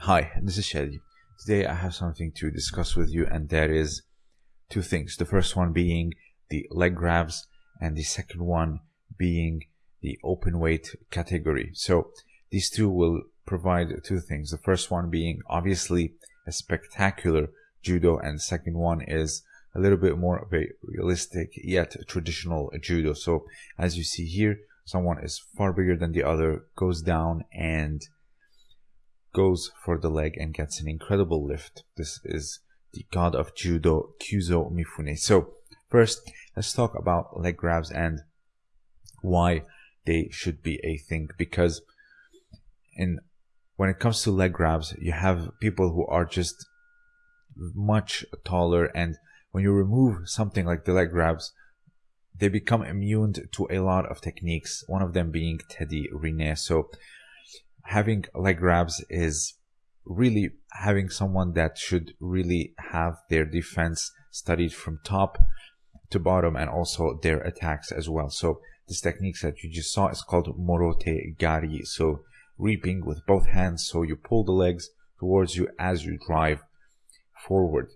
Hi, this is Shadi. Today I have something to discuss with you, and that is two things. The first one being the leg grabs, and the second one being the open weight category. So these two will provide two things. The first one being obviously a spectacular judo, and second one is a little bit more of a realistic yet traditional judo. So as you see here, someone is far bigger than the other, goes down and goes for the leg and gets an incredible lift. This is the god of judo, Kyuzo Mifune. So first, let's talk about leg grabs and why they should be a thing because in when it comes to leg grabs, you have people who are just much taller and when you remove something like the leg grabs, they become immune to a lot of techniques, one of them being Teddy Riner. So having leg grabs is really having someone that should really have their defense studied from top to bottom and also their attacks as well. So this technique that you just saw is called morote gari. So reaping with both hands. So you pull the legs towards you as you drive forward.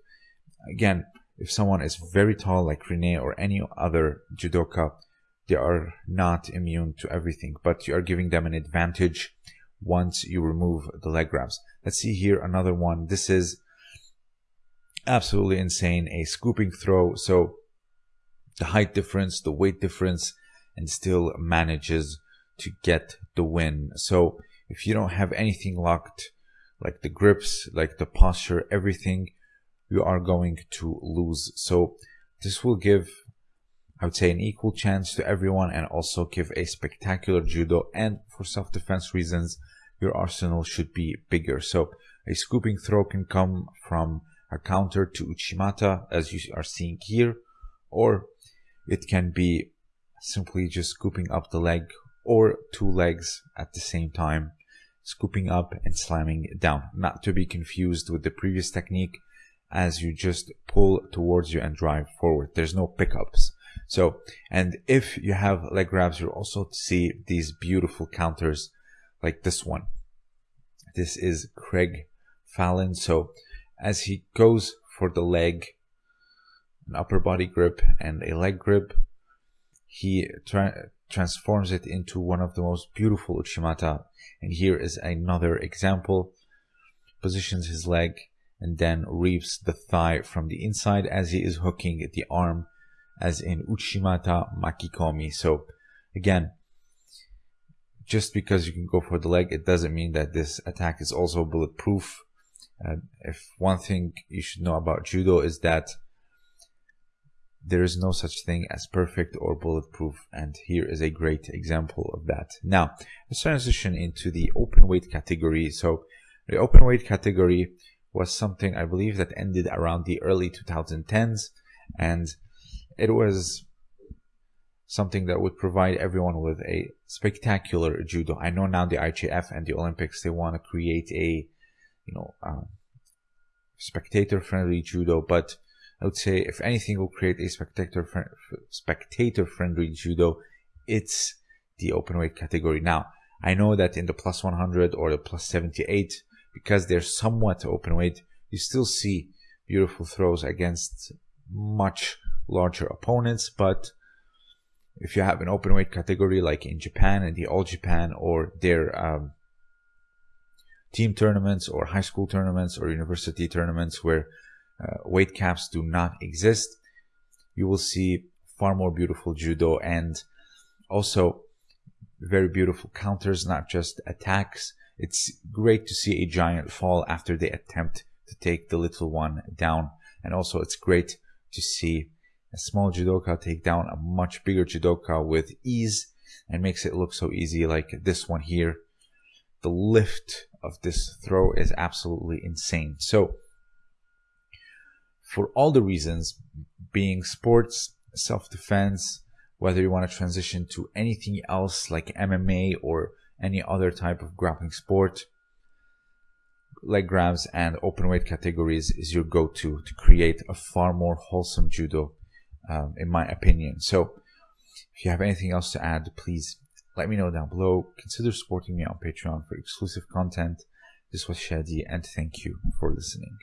Again, if someone is very tall like Riner or any other judoka, they are not immune to everything, but you are giving them an advantage once you remove the leg grabs. Let's see here another one. This is absolutely insane. A scooping throw. So the height difference, the weight difference, and still manages to get the win. So if you don't have anything locked, like the grips, like the posture, everything, you are going to lose. So this will give, I would say, an equal chance to everyone and also give a spectacular judo. And for self-defense reasons, your arsenal should be bigger. So a scooping throw can come from a counter to Uchimata, as you are seeing here, or it can be simply just scooping up the leg or two legs at the same time, scooping up and slamming down. Not to be confused with the previous technique as you just pull towards you and drive forward. There's no pickups. So, and if you have leg grabs, you'll also see these beautiful counters like this one. This is Craig Fallon. So as he goes for the leg, an upper body grip and a leg grip, he tra transforms it into one of the most beautiful Uchimata. And here is another example. Positions his leg and then reaps the thigh from the inside as he is hooking the arm as in Uchimata Makikomi. So again, just because you can go for the leg, it doesn't mean that this attack is also bulletproof. Uh, if one thing you should know about judo is that there is no such thing as perfect or bulletproof, and here is a great example of that. Now, let's transition into the open weight category. So, the open weight category was something I believe that ended around the early 2010s, and it was something that would provide everyone with a spectacular judo. I know now the IJF and the Olympics they want to create a, you know, uh, spectator-friendly judo, but I would say if anything will create a spectator spectator-friendly judo, it's the open weight category. Now I know that in the plus 100 or the plus 78, because they're somewhat open weight, you still see beautiful throws against much larger opponents, but if you have an open weight category like in Japan and the All Japan or their um, team tournaments or high school tournaments or university tournaments where uh, weight caps do not exist, you will see far more beautiful judo and also very beautiful counters, not just attacks. It's great to see a giant fall after they attempt to take the little one down. And also it's great to see a small judoka take down a much bigger judoka with ease and makes it look so easy like this one here. The lift of this throw is absolutely insane. So for all the reasons being sports, self-defense, whether you want to transition to anything else like MMA or any other type of grappling sport, leg grabs and open weight categories is your go-to to create a far more wholesome judo um, in my opinion. So if you have anything else to add, please let me know down below. Consider supporting me on Patreon for exclusive content. This was Shadi, and thank you for listening.